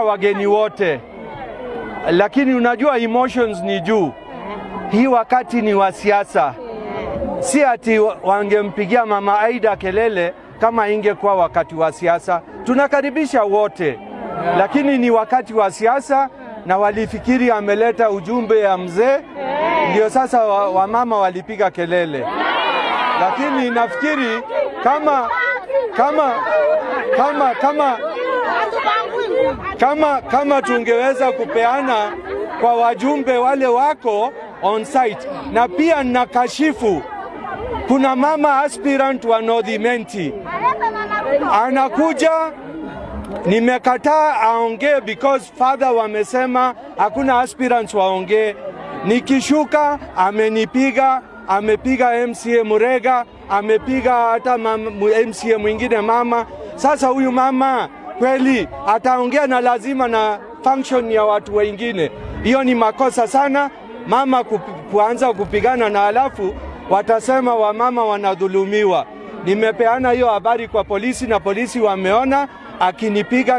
wageni wote, lakini unajua emotions ni juu. Hii wakati ni wa siasa, si ati wangempigia mama Aida kelele kama ingekuwa wakati wa siasa. Tunakaribisha wote, lakini ni wakati wa siasa na walifikiri ameleta ujumbe ya mzee, ndio sasa wamama wa walipiga kelele, lakini nafikiri kama kama kama kama kama kama tungeweza kupeana kwa wajumbe wale wako on site, na pia nakashifu, kuna mama aspirant wa North Imenti anakuja, nimekataa aongee because father wamesema hakuna aspirants waongee. Nikishuka amenipiga, amepiga MCA Murega, amepiga hata MCA mwingine mama. Sasa huyu mama kweli ataongea na lazima na function ya watu wengine. Hiyo ni makosa sana mama kuanza kupigana na halafu watasema wamama wanadhulumiwa. Nimepeana hiyo habari kwa polisi na polisi wameona akinipiga